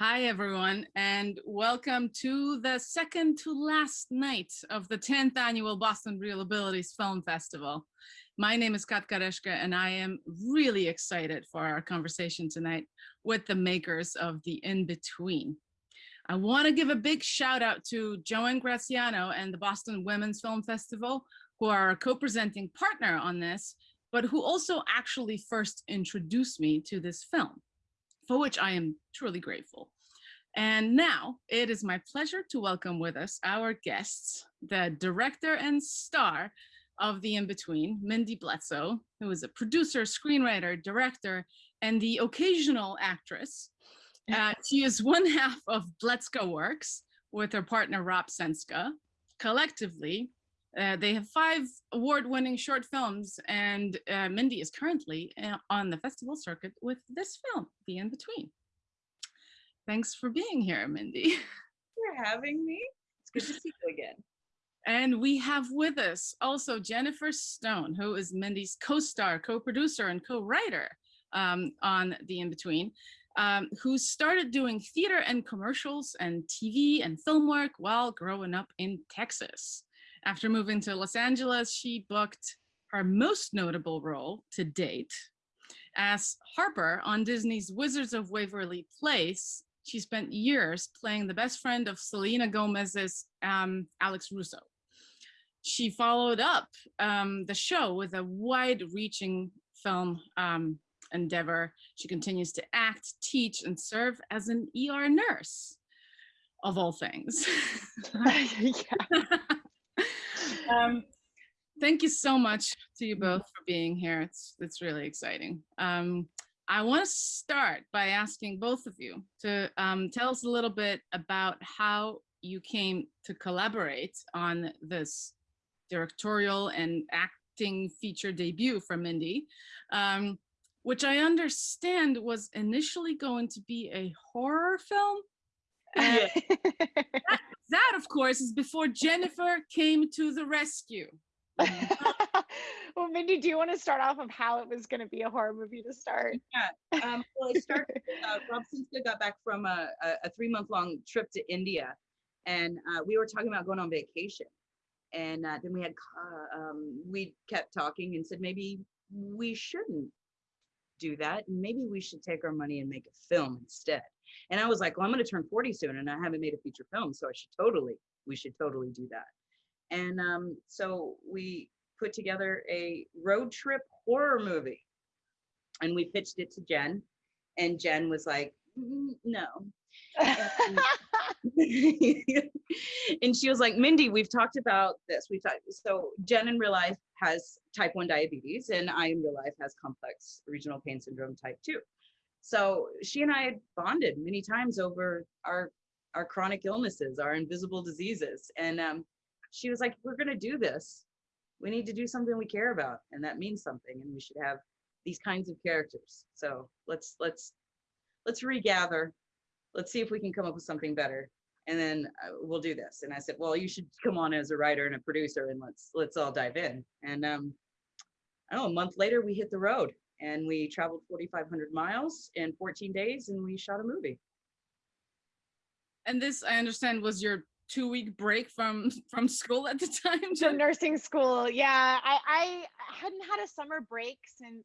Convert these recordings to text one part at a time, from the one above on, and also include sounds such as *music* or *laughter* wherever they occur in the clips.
Hi, everyone, and welcome to the second to last night of the 10th annual Boston Real Abilities Film Festival. My name is Kat Kareshka, and I am really excited for our conversation tonight with the makers of The In-Between. I want to give a big shout out to Joanne Graziano and the Boston Women's Film Festival, who are a co-presenting partner on this, but who also actually first introduced me to this film for which I am truly grateful. And now it is my pleasure to welcome with us our guests, the director and star of The In-Between, Mindy Bledsoe, who is a producer, screenwriter, director, and the occasional actress. Uh, she is one half of Bledsoe Works with her partner Rob Senska. Collectively, uh, they have five award-winning short films, and uh, Mindy is currently uh, on the festival circuit with this film, The In-Between. Thanks for being here, Mindy. *laughs* for having me. It's good to see you again. And we have with us also Jennifer Stone, who is Mindy's co-star, co-producer, and co-writer um, on The In-Between, um, who started doing theater and commercials and TV and film work while growing up in Texas. After moving to Los Angeles, she booked her most notable role to date as Harper on Disney's Wizards of Waverly Place. She spent years playing the best friend of Selena Gomez's um, Alex Russo. She followed up um, the show with a wide-reaching film um, endeavor. She continues to act, teach, and serve as an ER nurse, of all things. *laughs* *laughs* um, thank you so much to you both for being here. It's, it's really exciting. Um, I want to start by asking both of you to um, tell us a little bit about how you came to collaborate on this directorial and acting feature debut for Mindy, um, which I understand was initially going to be a horror film. *laughs* that, that, of course, is before Jennifer came to the rescue. *laughs* well, Mindy, do you want to start off of how it was going to be a horror movie to start? Yeah. Um, well, I started. *laughs* Uh, Rob Senska got back from a, a, a three-month-long trip to India, and uh, we were talking about going on vacation. And uh, then we had uh, um, we kept talking and said maybe we shouldn't do that. Maybe we should take our money and make a film instead. And I was like, well, I'm going to turn 40 soon, and I haven't made a feature film, so I should totally, we should totally do that. And um, so we put together a road trip horror movie and we pitched it to Jen and Jen was like, mm, no. *laughs* and, *laughs* and she was like, Mindy, we've talked about this. We've talked. So Jen in real life has type 1 diabetes and I in real life has complex regional pain syndrome type 2. So she and I had bonded many times over our our chronic illnesses, our invisible diseases. And um, she was like, we're going to do this. We need to do something we care about. And that means something. And we should have these kinds of characters. So let's, let's, let's regather. Let's see if we can come up with something better. And then uh, we'll do this. And I said, well, you should come on as a writer and a producer and let's, let's all dive in. And um, I don't know, a month later we hit the road and we traveled 4,500 miles in 14 days and we shot a movie. And this, I understand, was your two week break from *laughs* from school at the time so nursing school yeah I, I hadn't had a summer break since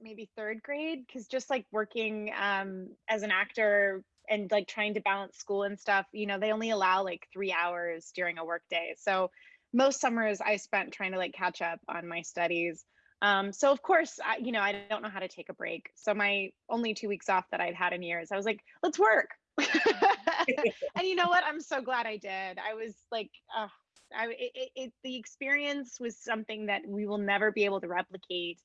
maybe third grade because just like working um as an actor and like trying to balance school and stuff you know they only allow like three hours during a work day so most summers i spent trying to like catch up on my studies um, so of course, I, you know, I don't know how to take a break. So my only two weeks off that I'd had in years, I was like, let's work. *laughs* and you know what? I'm so glad I did. I was like, uh, I, it, it, the experience was something that we will never be able to replicate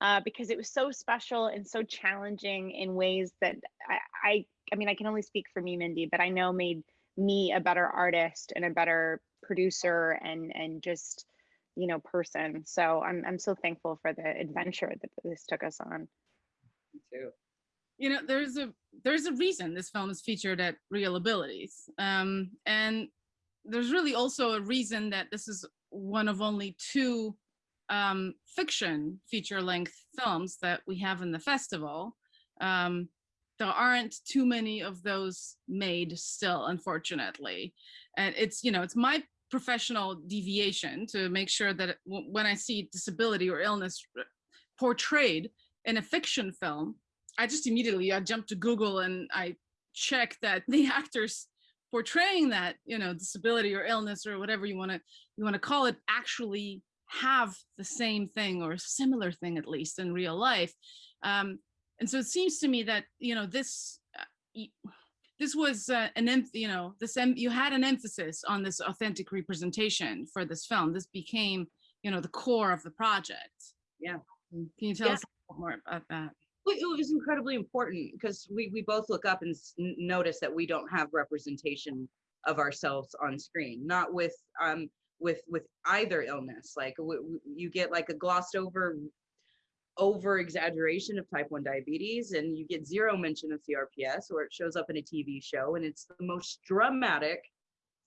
uh, because it was so special and so challenging in ways that I, I, I mean, I can only speak for me, Mindy, but I know made me a better artist and a better producer and and just you know person. So I'm I'm so thankful for the adventure that this took us on. Me too you know, there's a there's a reason this film is featured at Real Abilities. Um, and there's really also a reason that this is one of only two um, fiction feature length films that we have in the festival. Um, there aren't too many of those made still, unfortunately. And it's, you know, it's my professional deviation to make sure that when I see disability or illness portrayed in a fiction film, I just immediately I jump to Google and I check that *laughs* the actors portraying that, you know, disability or illness or whatever you want to you want to call it actually have the same thing or a similar thing at least in real life. Um, and so it seems to me that you know this uh, this was uh, an you know this you had an emphasis on this authentic representation for this film. This became you know the core of the project. Yeah. Can you tell Yeah. us a little more about that? It was incredibly important because we, we both look up and notice that we don't have representation of ourselves on screen, not with, um, with, with either illness. Like you get like a glossed over, over exaggeration of type 1 diabetes and you get zero mention of CRPS or it shows up in a TV show and it's the most dramatic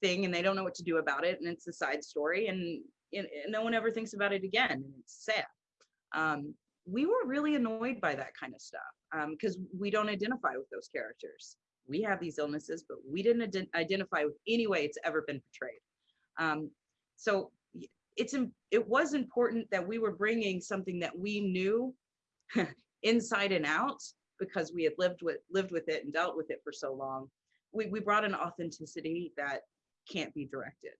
thing and they don't know what to do about it and it's a side story and, and and no one ever thinks about it again and it's sad. Um, we were really annoyed by that kind of stuff because we don't identify with those characters. We have these illnesses, but we didn't ident- identify with any way it's ever been portrayed. Um, so it's it was important that we were bringing something that we knew *laughs* inside and out because we had lived with lived with it and dealt with it for so long. We we brought an authenticity that can't be directed,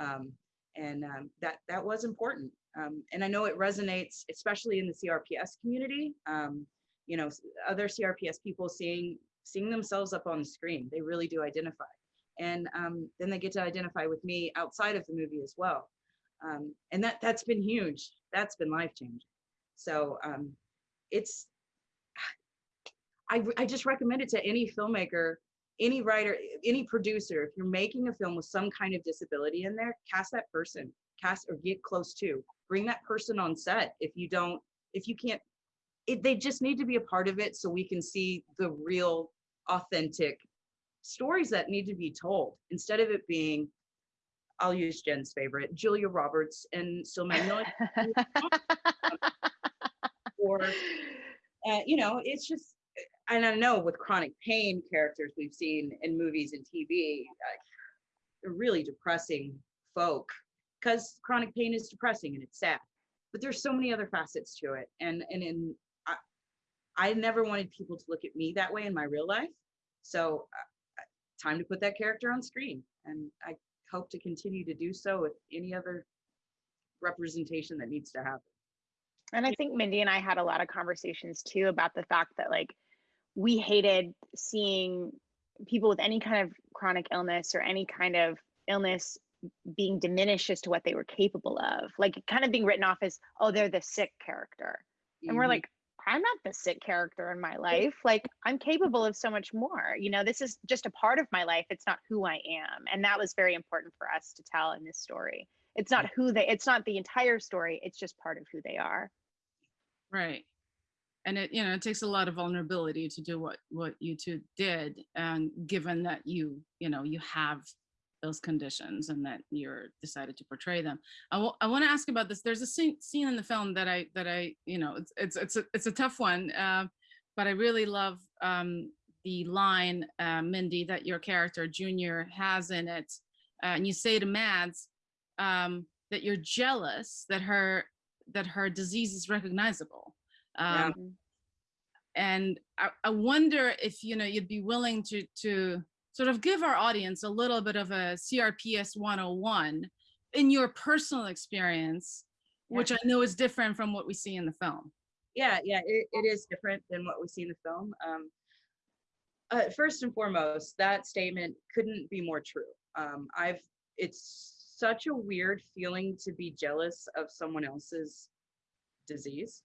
um, and um, that that was important. Um, and I know it resonates, especially in the CRPS community. Um, you know, other CRPS people seeing seeing themselves up on the screen, they really do identify. And um, then they get to identify with me outside of the movie as well. Um, and that that's been huge. That's been life changing. So um, it's I, I just recommend it to any filmmaker, any writer, any producer. If you're making a film with some kind of disability in there, cast that person, cast or get close to. Bring that person on set. If you don't, if you can't, it, they just need to be a part of it so we can see the real, authentic stories that need to be told instead of it being. I'll use Jen's favorite, Julia Roberts and Steel Magnolia, *laughs* or uh, you know, it's just, and I know with chronic pain characters we've seen in movies and TV, uh, they're really depressing folk because chronic pain is depressing and it's sad. But there's so many other facets to it, and and in I, I never wanted people to look at me that way in my real life, so uh, time to put that character on screen, and I hope to continue to do so with any other representation that needs to happen. And I think Mindy and I had a lot of conversations too about the fact that like we hated seeing people with any kind of chronic illness or any kind of illness being diminished as to what they were capable of. Like kind of being written off as, oh, they're the sick character. And we're Mhm. like, I'm not the sick character in my life. Like I'm capable of so much more. You know, this is just a part of my life. It's not who I am. And that was very important for us to tell in this story. It's not who they it's not the entire story. It's just part of who they are. Right. And it, you know, it takes a lot of vulnerability to do what what you two did, and given that you, you know, you have those conditions and that you're decided to portray them. I want to ask about this. There's a scene, scene in the film that I that I, you know, it's it's it's a, it's a tough one, uh, but I really love um, the line, uh, Mindy, that your character Junior has in it, uh, and you say to Mads um, that you're jealous that her that her disease is recognizable. Um, Mhm. and I, I wonder if you know you'd be willing to to sort of give our audience a little bit of a CRPS 101 in your personal experience, Yeah. which I know is different from what we see in the film. yeah yeah it, it is different than what we see in the film um uh, first and foremost that statement couldn't be more true um i've it's such a weird feeling to be jealous of someone else's disease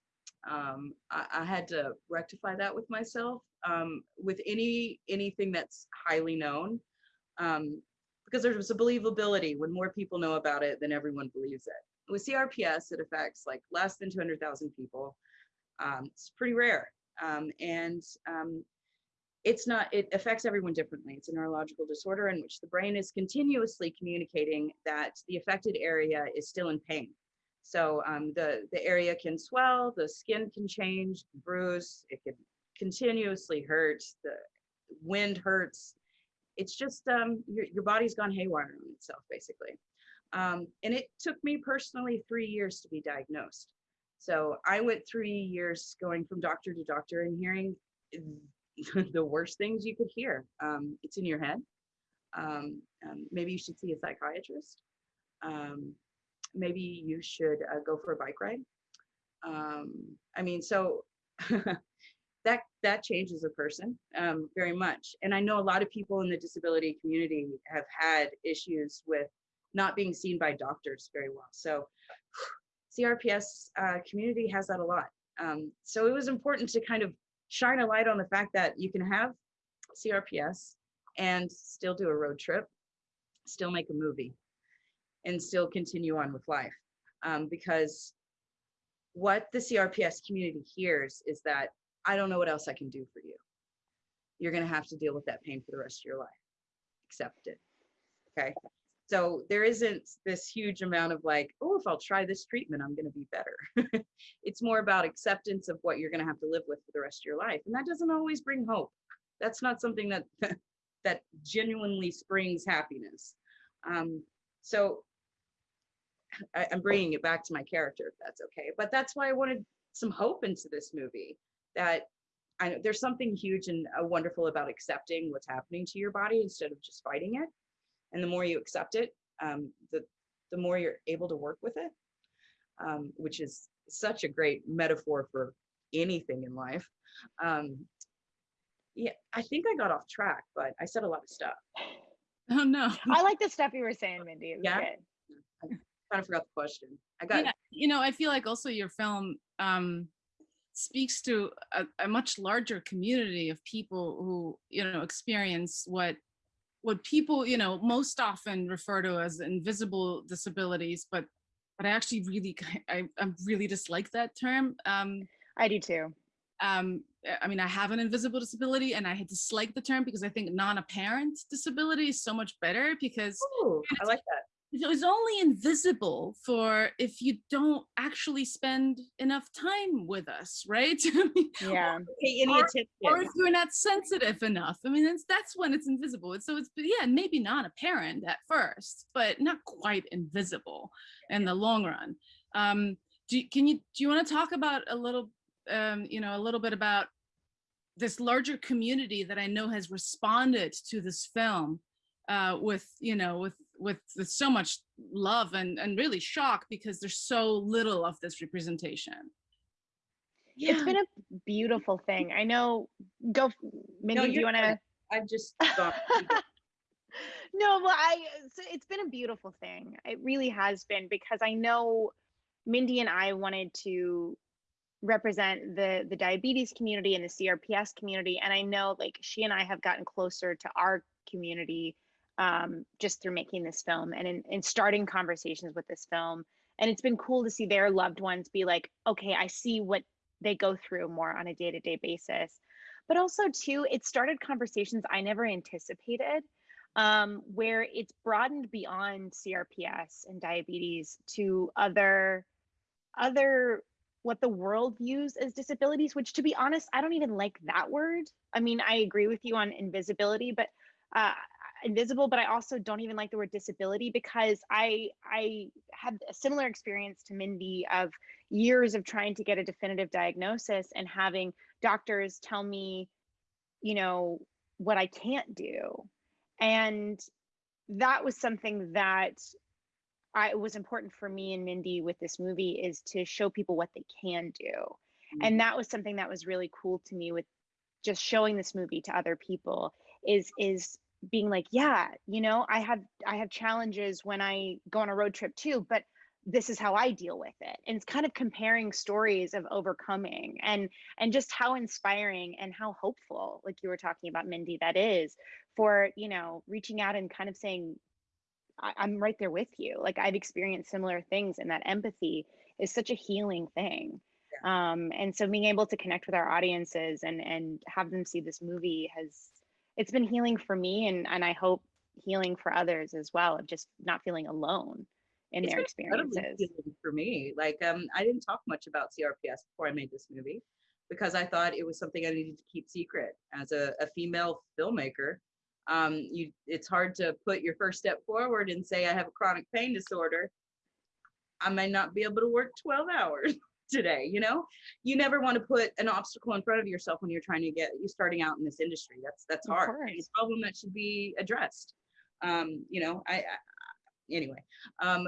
um I, I had to rectify that with myself um with any anything that's highly known um because there's a believability when more people know about it than everyone believes it with crps it affects like less than 200000 people um, it's pretty rare. Um, and um, it's not, it affects everyone differently. It's a neurological disorder in which the brain is continuously communicating that the affected area is still in pain. So um, the, the area can swell, the skin can change, bruise, it can continuously hurt. The wind hurts. It's just um, your your body's gone haywire on itself, basically. Um, and it took me personally three years to be diagnosed. So I went three years going from doctor to doctor and hearing *laughs* the worst things you could hear. Um, it's in your head. Um, um, maybe you should see a psychiatrist. Maybe you should uh, go for a bike ride. Um, I mean, so *laughs* that that changes a person um, very much. And I know a lot of people in the disability community have had issues with not being seen by doctors very well. So *sighs* CRPS uh, community has that a lot. Um, so it was important to kind of shine a light on the fact that you can have CRPS and still do a road trip, still make a movie, and still continue on with life. Um, because what the CRPS community hears is that I don't know what else I can do for you. You're going to have to deal with that pain for the rest of your life. Accept it. Okay. So there isn't this huge amount of like, oh, if I'll try this treatment, I'm going to be better. *laughs* it's more about acceptance of what you're going to have to live with for the rest of your life. And that doesn't always bring hope. That's not something that *laughs* that genuinely springs happiness. Um, so I, I'm bringing it back to my character, if that's okay. But that's why I wanted some hope into this movie that I, know there's something huge and uh, wonderful about accepting what's happening to your body instead of just fighting it. And the more you accept it, um, the the more you're able to work with it, um, which is such a great metaphor for anything in life. Um, yeah, I think I got off track, but I said a lot of stuff. Oh no. I like the stuff you were saying, Mindy. It was Yeah? good. Kind of forgot the question. I got Yeah, you know, I feel like also your film um, speaks to a, a much larger community of people who, you know, experience what what people, you know, most often refer to as invisible disabilities, but but I actually really *laughs* I, I really dislike that term. Um, I do too. um, I mean, I have an invisible disability and I dislike the term because I think non-apparent disability is so much better because Ooh, I like that. It's only invisible for if you don't actually spend enough time with us, right? *laughs* Yeah. Pay any Or- attention. or if you're not sensitive enough. I mean, that's, that's when it's invisible. It's- So it's, yeah, maybe not apparent at first, but not quite invisible in the long run. Um, do, you- can you, do you want to talk about a little, um, you know, a little bit about this larger community that I know has responded to this film uh, with, you know, with, with, with so much love and, and really shock because there's so little of this representation. Yeah. It's been a beautiful thing. I know. Go, f- Mindy. do you want to? I've just *laughs* gone. no, well, I. So it's been a beautiful thing. It really has been because I know Mindy and I wanted to represent the the diabetes community and the CRPS community, and I know like she and I have gotten closer to our community um, just through making this film and in, in starting conversations with this film. And it's been cool to see their loved ones be like, okay, I see what they go through more on a day to day basis. But also, too, it started conversations I never anticipated um, where it's broadened beyond CRPS and diabetes to other other what the world views as disabilities which to be honest i don't even like that word i mean i agree with you on invisibility but uh, invisible but i also don't even like the word disability because i i had a similar experience to mindy of years of trying to get a definitive diagnosis and having doctors tell me you know what i can't do and that was something that I, was important for me and Mindy with this movie is to show people what they can do. And mm. that was something that was really cool to me with just showing this movie to other people is is being like, yeah, you know, I have I have challenges when I go on a road trip too, but this is how I deal with it. And it's kind of comparing stories of overcoming and and just how inspiring and how hopeful, like you were talking about, Mindy, that is for, you know, reaching out and kind of saying, I, I'm right there with you. Like I've experienced similar things, and that empathy is such a healing thing. Um, and so being able to connect with our audiences and and have them see this movie has it's been healing for me, and and I hope healing for others as well of just not feeling alone in It's their experiences. for me. Like, um, I didn't talk much about CRPS before I made this movie. because I thought it was something I needed to keep secret as a, a female filmmaker. Um, you, it's hard to put your first step forward and say I have a chronic pain disorder. I may not be able to work 12 hours *laughs* today. You know, you never want to put an obstacle in front of yourself when you're trying to get you starting out in this industry. That's that's Of hard. course. It's a problem that should be addressed. Um, you know, I, I anyway. Um,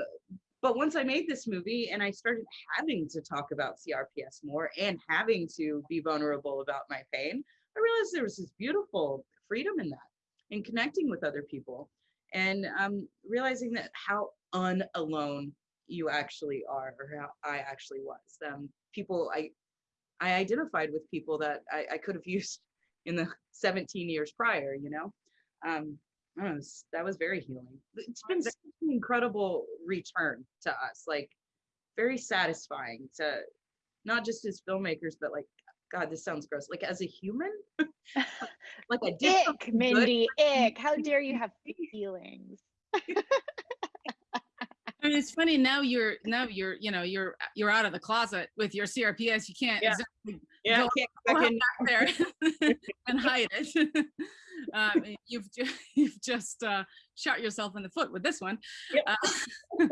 but once I made this movie and I started having to talk about CRPS more and having to be vulnerable about my pain, I realized there was this beautiful freedom in that and connecting with other people and um, realizing that how unalone you actually are or how I actually was. Um, people, I, I identified with people that I, I could have *laughs* used in the 17 years prior, you know? Um, I don't know, was- that was very healing. It's been such an incredible return to us, like very satisfying to not just as filmmakers, but like, God, this sounds gross, like as a human. *laughs* *laughs* like I did something Ick, good Mindy, ick. How dare you have feelings? It's funny now you're now you're you know you're you're out of the closet with your CRPS. You can't Yeah. exactly Yeah, Go- can't back there *laughs* and hide it. *laughs* um, you've *laughs* you've just uh, shot yourself in the foot with this one. Yep. Uh,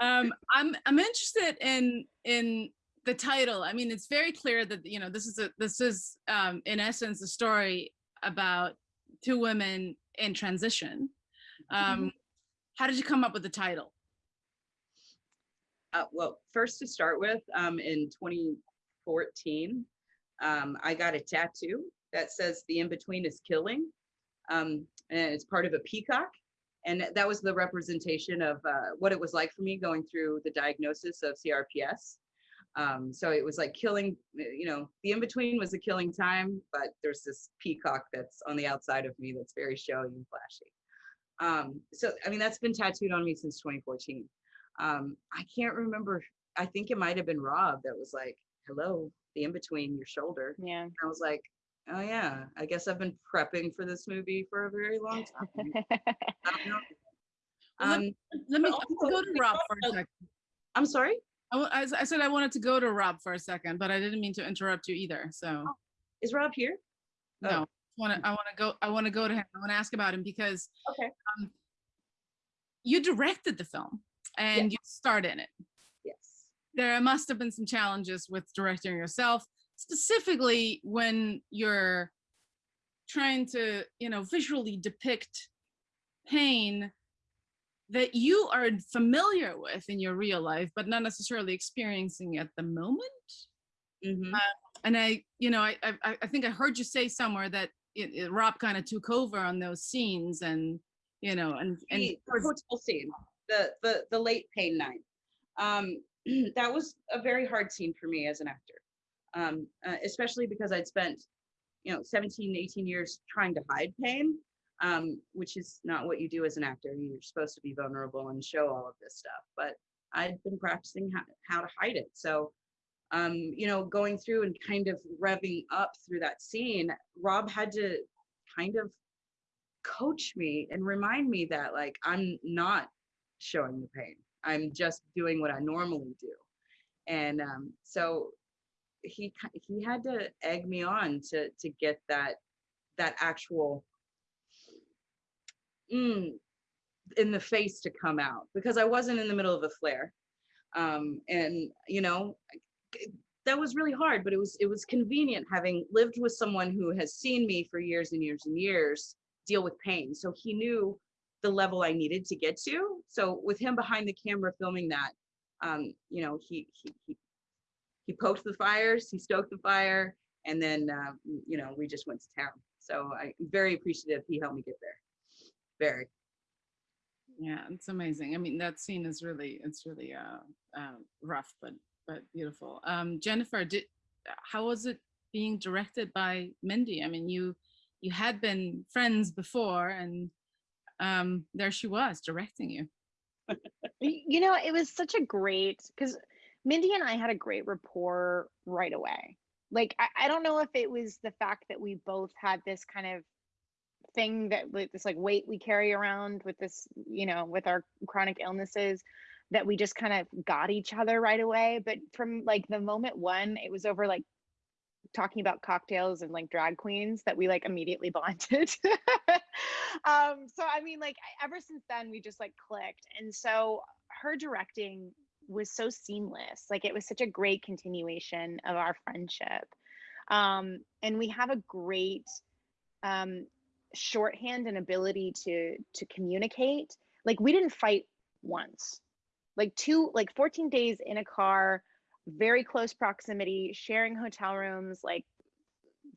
um, I'm I'm interested in in the title. I mean, it's very clear that you know this is a this is um, in essence a story about two women in transition. Um, How did you come up with the title? Uh, well, first to start with, um, in 2014, um, I got a tattoo that says the in between is killing. Um, and it's part of a peacock. And that was the representation of uh, what it was like for me going through the diagnosis of CRPS. Um, so it was like killing, you know, the in between was a killing time, but there's this peacock that's on the outside of me that's very showy and flashy. Um, so, I mean, that's been tattooed on me since 2014 um i can't remember i think it might have been rob that was like hello the in between your shoulder Yeah. and i was like oh yeah i guess i've been prepping for this movie for a very long time *laughs* I don't know. Well, let- um Let me But let's also go to Rob for a second. i'm sorry I, I said I wanted to go to Rob for a second, but I didn't mean to interrupt you either. So is rob here Oh. no, want to I want to go I want to go to him. I want to ask about him because okay you directed the film and you start in it. yes There must have been some challenges with directing yourself, specifically when you're trying to, you know, visually depict pain that you are familiar with in your real life, but not necessarily experiencing at the moment. Mhm. and I, you know, I, I, I think I heard you say somewhere that it, it, Rob kind of took over on those scenes, and you know, and and the the hotel scene, the the the late pain night. Um, *clears throat* that was a very hard scene for me as an actor, um, uh, especially because I'd spent, you know, 17, 18 years trying to hide pain, um, which is not what you do as an actor. You're supposed to be vulnerable and show all of this stuff, but I'd been practicing how, how to hide it. So, um, you know, going through and kind of revving up through that scene, Rob had to kind of coach me and remind me that like I'm not showing the pain. I'm just doing what I normally do. And um, so he he had to egg me on to to get that that actual mm, in the face to come out because I wasn't in the middle of a flare. Um, and you know, that was really hard, but it was it was convenient having lived with someone who has seen me for years and years and years deal with pain. So he knew the level I needed to get to. So with him behind the camera filming that, um, you know, he he he he poked the fires, he stoked the fire, and then uh, you know we just went to town. So I'm very appreciative he helped me get there. Very. yeah, it's amazing. I mean, that scene is really it's really uh, uh rough, but but beautiful. Um, Jennifer, did how was it being directed by Mindy? I mean, you you had been friends before, and um, there she was directing you. You know it was such a great because mindy and i had a great rapport right away like I, I don't know if it was the fact that we both had this kind of thing that like this like weight we carry around with this you know with our chronic illnesses that we just kind of got each other right away but from like the moment one it was over like talking about cocktails and like drag queens that we like immediately *laughs* bonded. um, so I mean, like ever since then we just like clicked, and so her directing was so seamless. Like it was such a great continuation of our friendship, um, and we have a great um, shorthand and ability to to communicate. Like we didn't fight once, like two, like 14 days in a car, very close proximity, sharing hotel rooms, like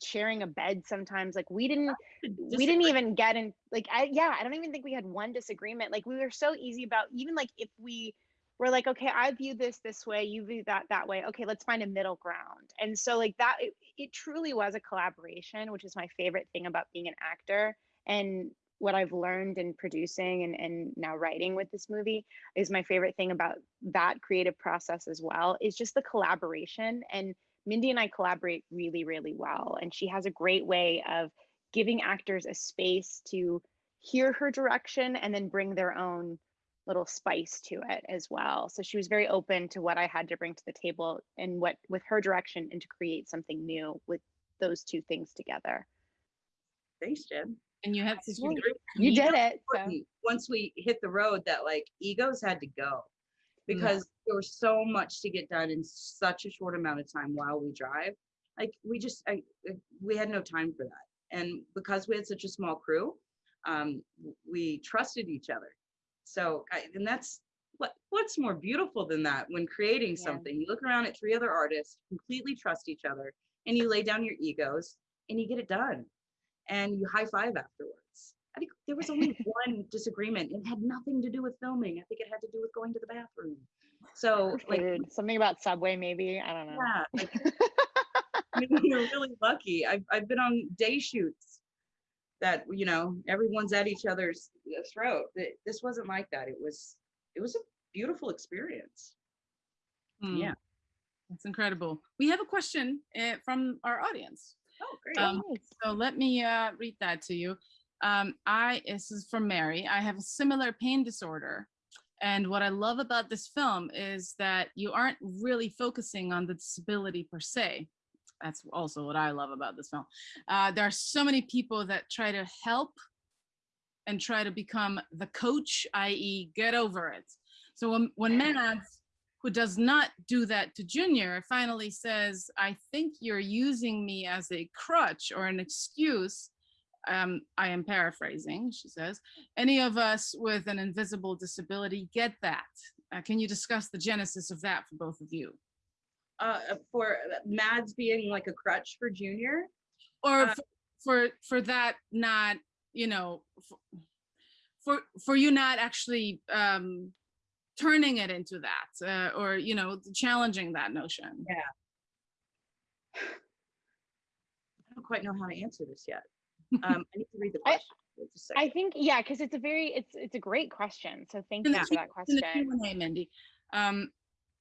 sharing a bed sometimes. Like we didn't we didn't even get in like I yeah, I don't even think we had one disagreement. Like we were so easy about even like if we were like, okay, I view this this way, you view that that way. Okay, let's find a middle ground. And so like that it, it truly was a collaboration, which is my favorite thing about being an actor and what I've learned in producing and, and now writing with this movie is my favorite thing about that creative process as well is just the collaboration and Mindy and I collaborate really, really well. And she has a great way of giving actors a space to hear her direction and then bring their own little spice to it as well. So she was very open to what I had to bring to the table and what with her direction and to create something new with those two things together. Thanks, Jen. And you have such a Well, great You did it. So. once we hit the road that like egos had to go because there was so much to get done in such a short amount of time while we drive. Like we just I, I- we had no time for that. And because we had such a small crew um we trusted each other. So I, and that's what what's more beautiful than that when creating Yeah. something? You look around at three other artists completely trust each other and you lay down your egos and you get it done and you high five afterwards I think there was only *laughs* one disagreement. It had nothing to do with filming. I think it had to do with going to the bathroom. So, like, Food. Something about Subway, maybe. I don't know. yeah, like, *laughs* I mean, we were really lucky. I've, I've been on day shoots that, you know, everyone's at each other's throat. Th- This wasn't like that. It was, it was a beautiful experience. Hmm, Yeah. That's incredible. We have a question uh, from our audience. Oh, great. Um, Nice. So let me uh, read that to you. Um, I this is from Mary. I have a similar pain disorder, and what I love about this film is that you aren't really focusing on the disability per se. That's also what I love about this film. Uh, there are so many people that try to help and try to become the coach, i.e., get over it. So when, when Mads, *laughs* who does not do that to Junior, finally says, I think you're using me as a crutch or an excuse. Um, I am paraphrasing, she says. Any of us with an invisible disability get that. Uh, can you discuss the genesis of that for both of you? Uh, for Mads being like a crutch for Junior. Or Uh, for, for for that not, you know, for for, for you not actually um, turning it into that, uh, or you know, challenging that notion. Yeah *sighs* i don't quite know how to answer this yet. *laughs* Um, I need to read the question. Wait just a I second. think yeah, because it's a very it's it's a great question. So thank In you for that Q- in the question. Q&A, Mindy. Um,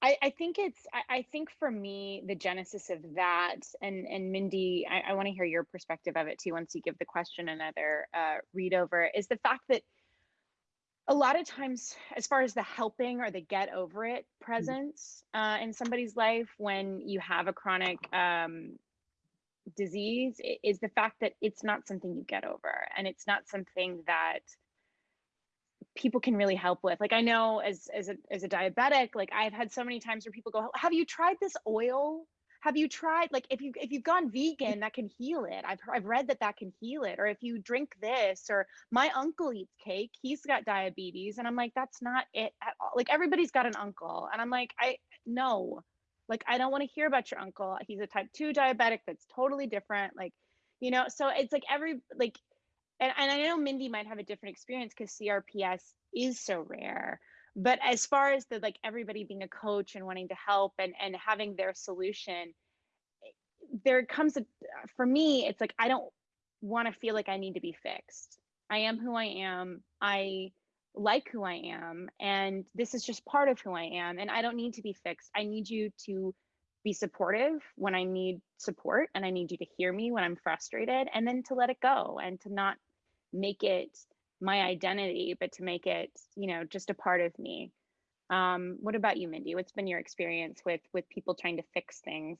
I, I think it's I, I think for me the genesis of that and and Mindy I, I want to hear your perspective of it too once you give the question another uh, read over is the fact that a lot of times as far as the helping or the get over it presence uh, in somebody's life when you have a chronic um, disease is the fact that it's not something you get over and it's not something that people can really help with. Like i know as as a, as a diabetic like i've had so many times where people go have you tried this oil have you tried like if you if you've gone mm. vegan that can heal it. I've i've read that that can heal it. Or if you drink this or my uncle eats cake he's got diabetes and i'm like that's not it at all. Like everybody's got an uncle and i'm like i no. Like i don't want to hear about your uncle. He's a type 2 diabetic that's totally different. Like you know so it's like every like and, and I know Mindy might have a different experience because CRPS is so rare. But as far as the like everybody being a coach and wanting to help and and having their solution, eh, there comes a uh, for me, it's like I don't want to feel like I need to be fixed. I am who I am. I like who I am. And this is just part of who I am. And I don't need to be fixed. I need you to be supportive when I need support and I need you to hear me when I'm frustrated and then to let it go and to not make it my identity, but to make it, you know, just a part of me. Um, what about you, Mindy? What's been your experience with with people trying to fix things?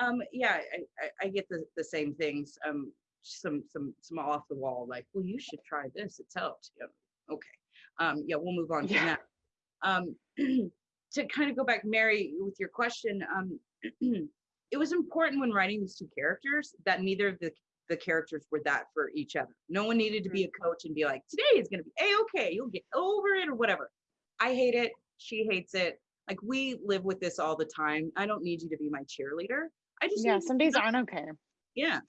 Um, yeah, I, I, I get the, the same things. Um, some, some, some off the wall, like, well, you should try this. It's helped. Yeah, okay. Um, yeah, we'll move on from Yeah. that. Um, *clears throat* to kind of go back, Mary, with your question, um, *clears throat* it was important when writing these two characters that neither of the the characters were that for each other. No one needed to be a coach and be like, today is gonna be a okay, you'll get over it or whatever. I hate it. She hates it. Like we live with this all the time. I don't need you to be my cheerleader. I just Yeah, some days aren't okay. yeah.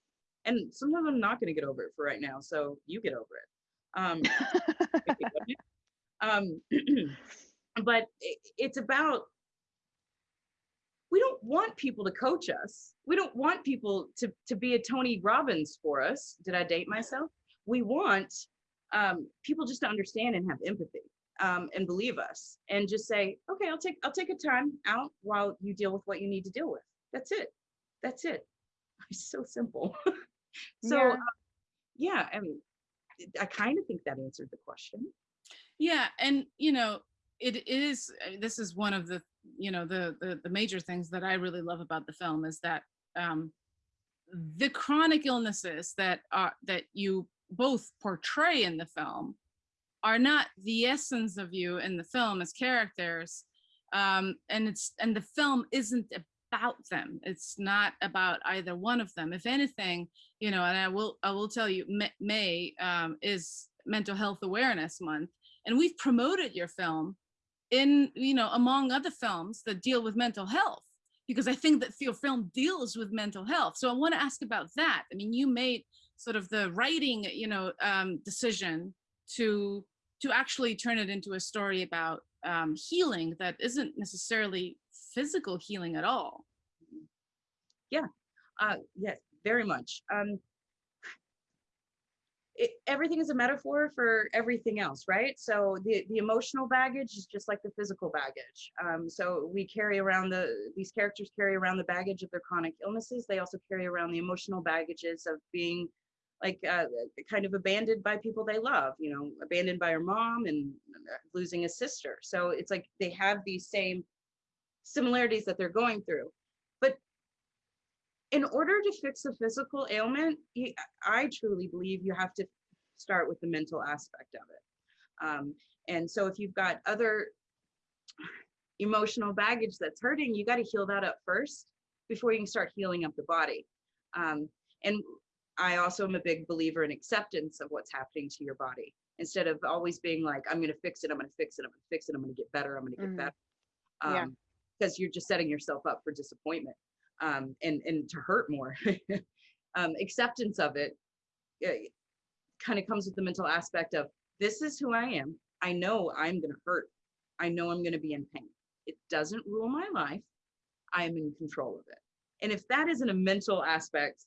And sometimes I'm not gonna get over it for right now. So you get over it. Um, *laughs* if you want *clears throat* it. um but i- it's about we don't want people to coach us. We don't want people to to be a tony robbins for us. Did i date myself? We want um people just to understand and have empathy um and believe us and just say okay i'll take i'll take a time out while you deal with what you need to deal with. That's it. That's it. *laughs* It's so simple. *laughs* So Yeah. uh, yeah i mean i kind of think that answered the question. Yeah, and you know, it is. uh, This is one of the you know the the, the major things that I really love about the film is that um, the chronic illnesses that are that you both portray in the film are not the essence of you in the film as characters, um, and it's and the film isn't about them. It's not about either one of them. If anything, you know, and I will I will tell you, May um, is Mental Health Awareness Month and we've promoted your film in you know among other films that deal with mental health because i think that your film deals with mental health. So i want to ask about that. I mean you made sort of the writing you know um, decision to to actually turn it into a story about um, healing that isn't necessarily physical healing at all. Yeah, Uh, yes, very much. Um, it, everything is a metaphor for everything else, right? So the, the emotional baggage is just like the physical baggage. Um, so we carry around the, these characters carry around the baggage of their chronic illnesses. They also carry around the emotional baggages of being like uh, kind of abandoned by people they love, you know, abandoned by her mom and losing a sister. So it's like they have these same similarities that they're going through. In order to fix a physical ailment, you, I truly believe you have to start with the mental aspect of it. Um, and so if you've got other emotional baggage that's hurting, you got to heal that up first before you can start healing up the body. Um, and I also am a big believer in acceptance of what's happening to your body instead of always being like, I'm going to fix it, I'm going to fix it, I'm going to fix it, I'm going to get better, I'm going to get Mhm. better. Yeah. Um, because you're just setting yourself up for disappointment um, and and to hurt more. *laughs* um, acceptance of it kind of comes with the mental aspect of this is who I am. I know I'm going to hurt. I know I'm going to be in pain. It doesn't rule my life. I am in control of it. And if that isn't a mental aspect,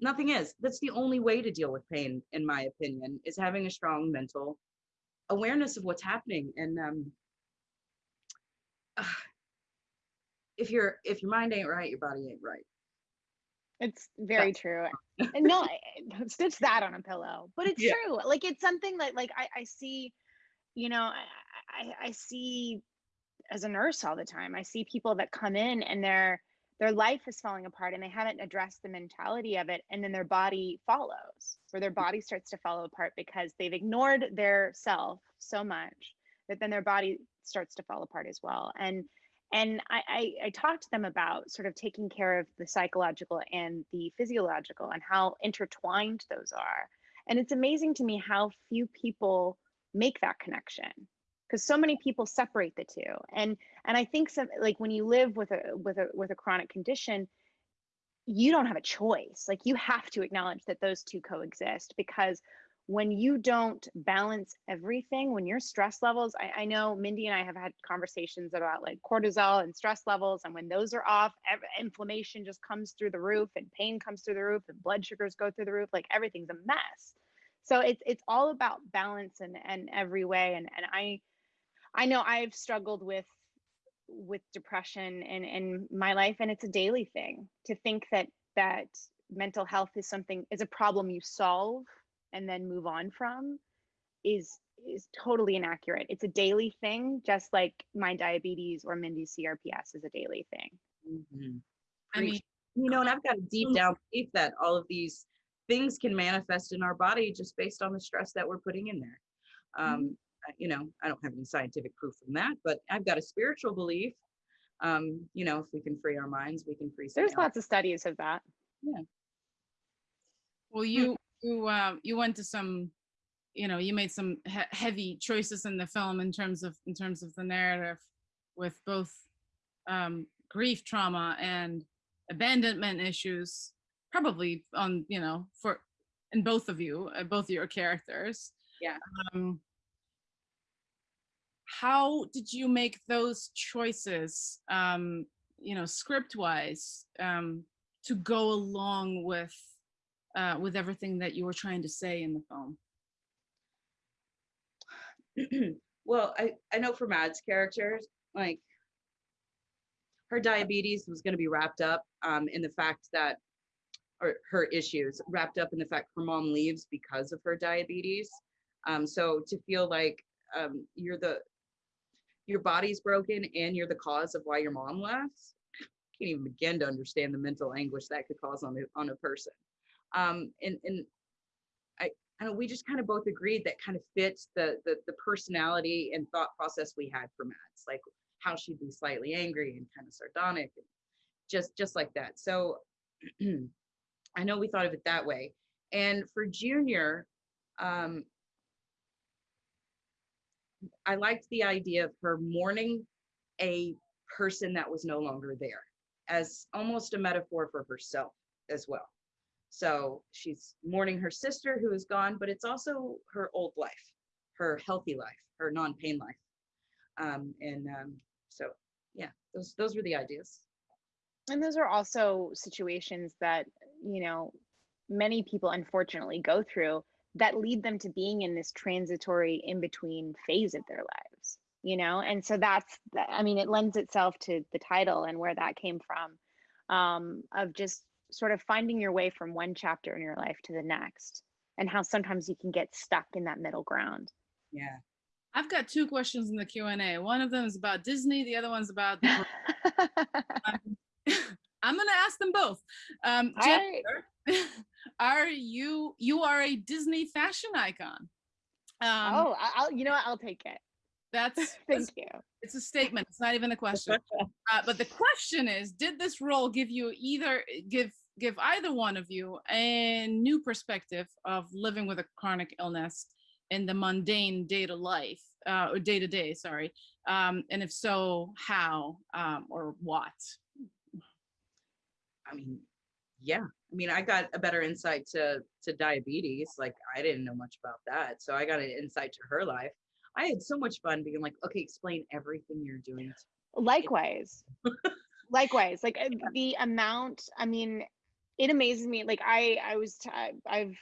nothing is. That's the only way to deal with pain, in my opinion, is having a strong mental awareness of what's happening. And um, *sighs* if your if your mind ain't right, your body ain't right. It's very true. *laughs* And no, stitch that on a pillow. But it's Yeah. true. Like it's something that like I, I see, you know, I, I I see as a nurse all the time. I see people that come in and their their life is falling apart and they haven't addressed the mentality of it and then their body follows where their mm-hmm. body starts to fall apart because they've ignored their self so much that then their body starts to fall apart as well and and I, I i talked to them about sort of taking care of the psychological and the physiological and how intertwined those are. And it's amazing to me how few people make that connection because so many people separate the two. And and i think some like when you live with a with a with a chronic condition you don't have a choice. Like you have to acknowledge that those two coexist because when you don't balance everything when your stress levels I, I know mindy and i have had conversations about like cortisol and stress levels and when those are off inflammation just comes through the roof and pain comes through the roof and blood sugars go through the roof like everything's a mess. So it's it's all about balance and in every way and and i I know I've struggled with with depression in in my life and it's a daily thing to think that that mental health is something is a problem you solve and then move on from is is totally inaccurate. It's a daily thing just like my diabetes or Mindy's CRPS is a daily thing. Mhm. i mean you know, and I've got a deep down belief that all of these things can manifest in our body just based on the stress that we're putting in there. Um, I- you know, I don't have any scientific proof from that, but I've got a spiritual belief. Um, you know, if we can free our minds, we can free. There's something else. lots of studies of that. Yeah. Well, you you uh, you went to some, you know, you made some he- heavy choices in the film in terms of in terms of the narrative, with both um, grief trauma and abandonment issues, probably on you know for in both of you, uh, both your characters. Yeah. Um, how did you make those choices, um, you know, script wise, um, to go along with uh, with everything that you were trying to say in the film. *clears throat* well, I, I know for Mad's characters, like her diabetes was going to be wrapped up um, in the fact that, or her issues wrapped up in the fact her mom leaves because of her diabetes. Um, so to feel like um, you're the, your body's broken and you're the cause of why your mom left, can't even begin to understand the mental anguish that could cause on a, on a person. Um, and, and I know we just kind of both agreed that kind of fits the, the the personality and thought process we had for Mads, like how she'd be slightly angry and kind of sardonic, and just just like that. So *clears throat* I know we thought of it that way. And for Junior, um, I liked the idea of her mourning a person that was no longer there as almost a metaphor for herself as well. So she's mourning her sister who is gone, but it's also her old life, her healthy life, her non-pain life. Um, and um, so, yeah, those those were the ideas. And those are also situations that, you know, many people unfortunately go through that lead them to being in this transitory in between phase of their lives, you know? And so that's, I mean, it lends itself to the title and where that came from um, of just sort of finding your way from one chapter in your life to the next and how sometimes you can get stuck in that middle ground. Yeah. I've got two questions in the Q and A. One of them is about Disney. The other one's about. *laughs* *laughs* I'm gonna ask them both. Um, right. Jennifer, *laughs* are you you are a Disney fashion icon? Um, oh, I- I'll, you know what? I'll take it. that's, that's Thank you. it's a statement. It's not even a question. Uh, but the question is, did this role give you either give give either one of you a new perspective of living with a chronic illness in the mundane day to life uh, or day to day? Sorry, um, and if so, how um, or what? I mean, yeah. I mean, I got a better insight to to diabetes. Like I didn't know much about that, so I got an insight to her life. I had so much fun being like, okay, explain everything you're doing. likewise *laughs* likewise like uh, the amount i mean it amazes me like i i was t- i've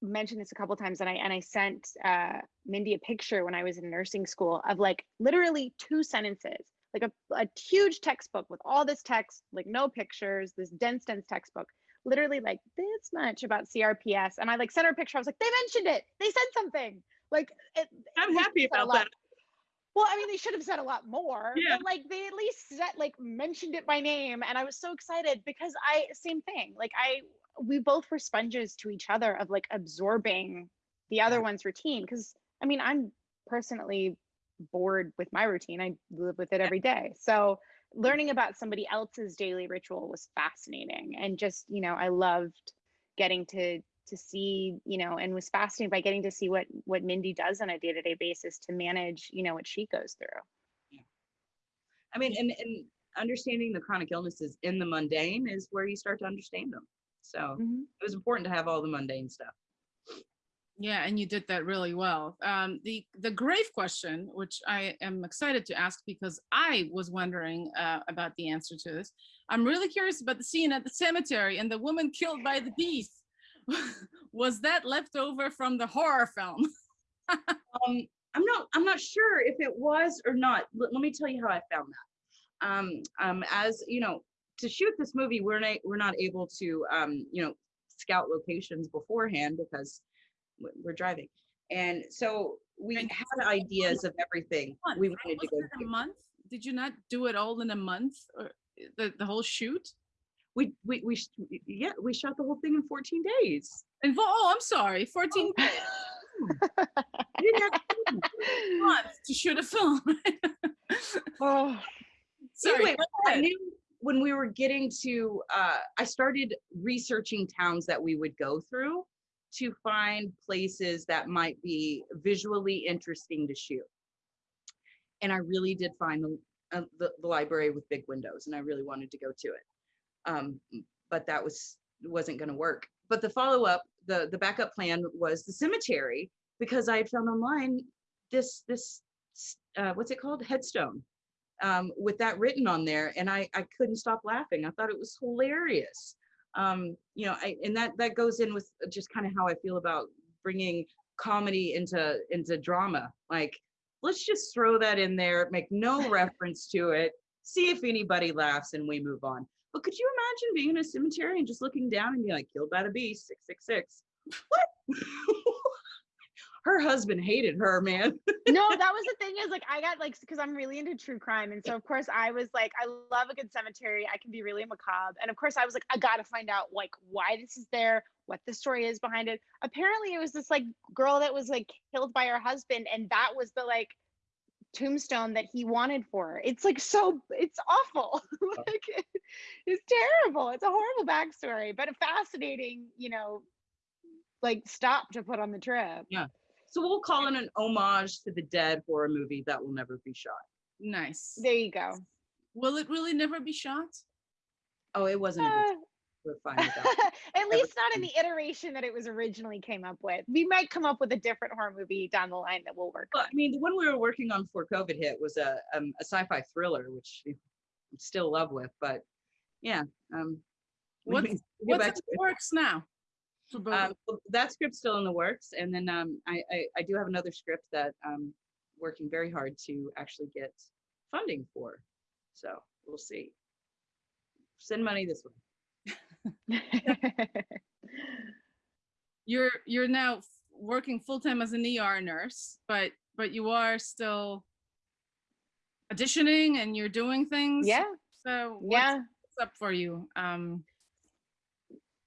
mentioned this a couple times and i and i sent uh mindy a picture when i was in nursing school of like literally two sentences like a, a huge textbook with all this text like no pictures this dense dense textbook literally like this much about crps and i like sent her a picture i was like they mentioned it! They said something! Like it, I'm they happy about that. Well, I mean, they should have said a lot more, Yeah. but like they at least said, like mentioned it by name, and I was so excited because I same thing. Like I, we both were sponges to each other of like absorbing the other one's routine. Because I mean, I'm personally bored with my routine. I live with it every day. So learning about somebody else's daily ritual was fascinating, and just you know, I loved getting to to see you know and was fascinated by getting to see what what mindy does on a day-to-day basis to manage you know what she goes through yeah. I mean, and and understanding the chronic illnesses in the mundane is where you start to understand them. So Mhm. it was important to have all the mundane stuff. Yeah, and you did that really well. Um, the the grave question, which I am excited to ask because I was wondering uh, about the answer to this. I'm really curious about the scene at the cemetery and the woman killed by the beast. *laughs* was that left over from the horror film? *laughs* Um, I'm not I'm not sure if it was or not. Let, let me tell you how I found that. Um, um, as you know, to shoot this movie, we're not we're not able to um, you know scout locations beforehand because we're driving, and so we And had ideas of everything Month, we wanted to go a month? Did you not do it all in a month or the, the whole shoot? We we we sh- yeah we shot the whole thing in 14 days. And, oh, I'm sorry, 14 I *laughs* didn't have months to shoot a film. *laughs* oh, Sorry, Anyway, I knew when we were getting to, uh, I started researching towns that we would go through to find places that might be visually interesting to shoot. And I really did find the, uh, the, the library with big windows and I really wanted to go to it. Um, but that was, wasn't gonna work. But the follow-up, the, the backup plan was the cemetery because I had found online this, this, uh, what's it called? Headstone um, with that written on there, and I I couldn't stop laughing. I thought it was hilarious. Um, you know, I, and that that goes in with just kind of how I feel about bringing comedy into into drama. Like, let's just throw that in there, make no *laughs* reference to it, see if anybody laughs, and we move on. But could you imagine being in a cemetery and just looking down and be like, killed by the six six? What? *laughs* her husband hated her, man. *laughs* no, that was the thing is like I got like because I'm really into true crime, and so of course I was like I love a good cemetery. I can be really macabre, and of course I was like I gotta find out like why this is there, what the story is behind it. Apparently, it was this like girl that was like killed by her husband, and that was the like tombstone that he wanted for her. It's like so it's awful. *laughs* like it- it's terrible. It's a horrible backstory, but a fascinating, you know, like stop to put on the trip. Yeah. So we'll call it an homage to the dead horror movie that will never be shot. Nice. There you go. Will it really never be shot? Oh, it wasn't. Uh, we're fine with that. *laughs* At least not in the iteration that it was originally came up with. We might come up with a different horror movie down the line that will work. Well, I mean, the one we were working on before COVID hit was a um, a sci-fi thriller, which I'm still love with. But yeah, um, What's- What's in the works now? for both of Um, well, that script's still in the works, and then um, I, I I do have another script that I'm working very hard to actually get funding for. So we'll see. Send money this way. *laughs* you're you're now working full time as an ER nurse, but but you are still auditioning and you're doing things. yeah, So what's, yeah. what's up for you? Um,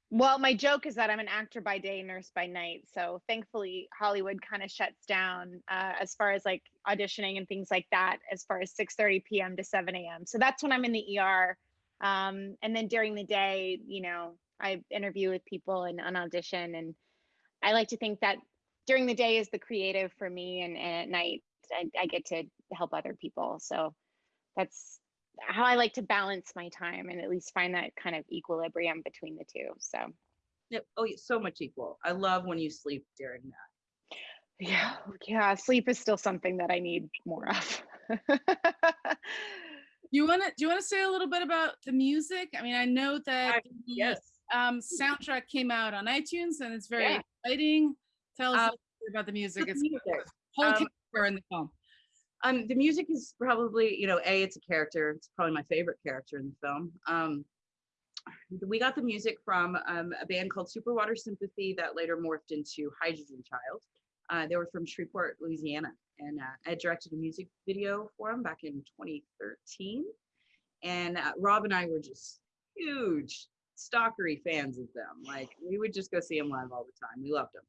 Well, my joke is that I'm an actor by day, nurse by night. So thankfully, Hollywood kind of shuts down uh, as far as like auditioning and things like that, as far as 6:30 p.m. to 7 a.m. So that's when I'm in the ER. Um, and then during the day, you know, I interview with people and an audition. And I like to think that during the day is the creative for me, and, and at night I, I get to help other people. So that's how I like to balance my time and at least find that kind of equilibrium between the two. So Yep. Oh, so much equal. I love when you sleep during that. yeah, yeah, sleep is still something that I need more of. *laughs* you want to do you want to say a little bit about the music? I mean, I know that I- the Yes. um, soundtrack came out on iTunes and it's very Yeah. exciting. Tell us Um, about the music. the It's music. whole Um, in the film. Um, the music is probably, you know, a it's a character. It's probably my favorite character in the film. Um, we got the music from um, a band called Superwater Sympathy that later morphed into Hydrogen Child. Uh, they were from Shreveport, Louisiana, and uh, I directed a music video for them back in 2013. And uh, Rob and I were just huge stalkery fans of them. Like we would just go see them live all the time. We loved them.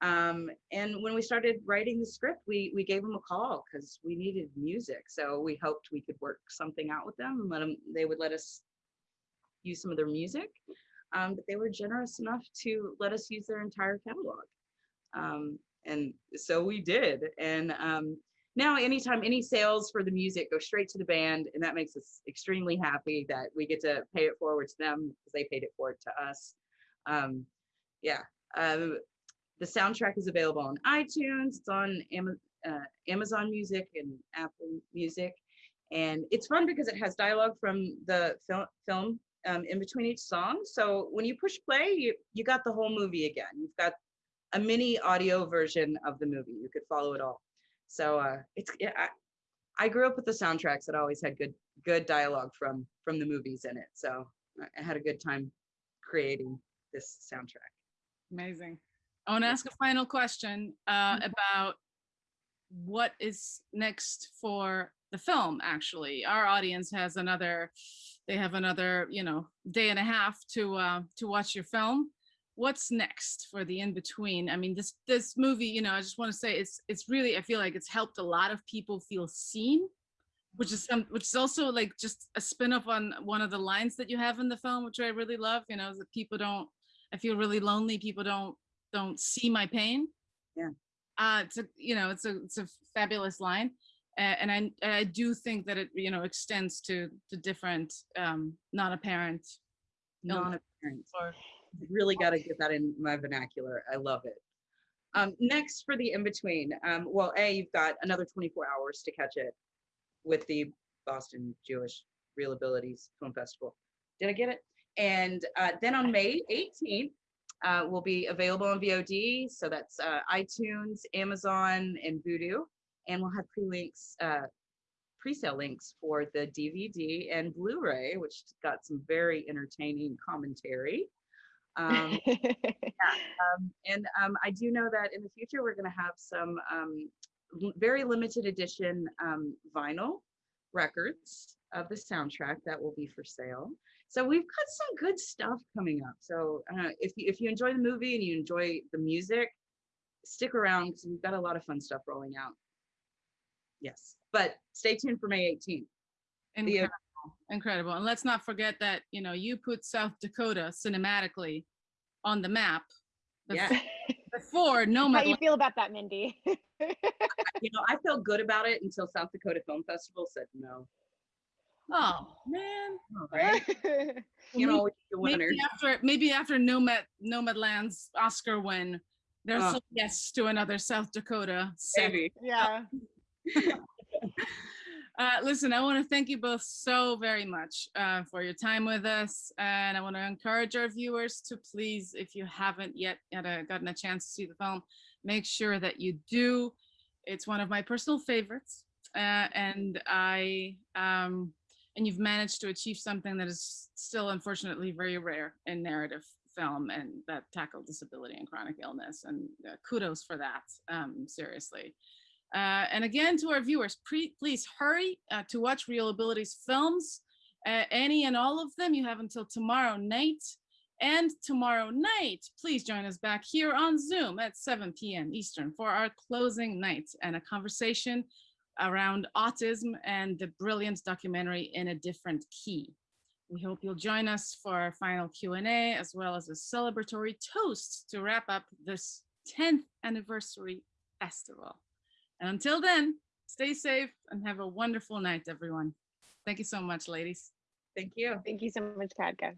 Um, and when we started writing the script, we we gave them a call because we needed music. So we hoped we could work something out with them and let them. They would let us use some of their music. Um, but they were generous enough to let us use their entire catalog. Um, and so we did. And um, now, anytime any sales for the music go straight to the band, and that makes us extremely happy that we get to pay it forward to them because they paid it forward to us. Um, yeah. Um, the soundtrack is available on iTunes. It's on Ama- uh, Amazon Music and Apple Music, and it's fun because it has dialogue from the fil- film um, in between each song. So when you push play, you you got the whole movie again. You've got a mini audio version of the movie. You could follow it all. So uh, it's yeah, I, I grew up with the soundtracks that always had good good dialogue from from the movies in it. So I- had a good time creating this soundtrack. Amazing. I want to ask a final question uh, about what is next for the film, actually. Our audience has another, they have another, you know, day and a half to, uh, to watch your film. What's next for the in-between? I mean, this, this movie, you know, I just want to say it's, it's really, I feel like it's helped a lot of people feel seen which is some which is also like just a spin-off on one of the lines that you have in the film which i really love you know that people don't i feel really lonely people don't don't see my pain Yeah. uh it's a you know it's a it's a fabulous line uh, and i i do think that it you know extends to to different um not apparent illness Non-apparent. Really got to get that in my vernacular. I love it. Um, next for the in between, um, well, A, you've got another 24 hours to catch it with the Boston Jewish ReelAbilities Film Festival. Did I get it? And uh, then on May 18th, uh, will be available on VOD. So that's uh, iTunes, Amazon, and Vudu. And we'll have pre-links, uh, pre-sale links for the DVD and Blu-ray, which got some very entertaining commentary. Um, *laughs* um, and um, I do know that in the future, we're going to have some um, very limited edition um, vinyl records of the soundtrack that will be for sale. So we've got some good stuff coming up. So uh, if you, if you enjoy the movie and you enjoy the music, stick around because we've got a lot of fun stuff rolling out. Yes, but stay tuned for May 18th. incredible incredible and let's not forget that you know you put south dakota cinematically on the map bef- Yeah. *laughs* before How nomad you feel about that, Mindy? *laughs* You know, I felt good about it until South Dakota Film Festival said no. oh man All right. *laughs* You know, the winner. maybe after maybe after nomad nomadland's oscar win there's Oh. a yes to another south dakota set. Maybe. yeah. Uh, listen, I want to thank you both so very much uh, for your time with us. And I want to encourage our viewers to please, if you haven't yet a, gotten a chance to see the film, make sure that you do. It's one of my personal favorites. Uh, and I, um, and you've managed to achieve something that is still unfortunately very rare in narrative film and that tackle disability and chronic illness. And uh, kudos for that, um, seriously. Uh, and again, to our viewers, please hurry uh, to watch ReelAbilities films. Uh, any and all of them, you have until tomorrow night. And tomorrow night, please join us back here on Zoom at 7 p.m. Eastern for our closing night and a conversation around autism and the brilliant documentary in a different key. We hope you'll join us for our final Q&A as well as a celebratory toast to wrap up this 10th anniversary festival. And until then, stay safe and have a wonderful night, everyone. Thank you so much, ladies. Thank you. Thank you so much, Kadka.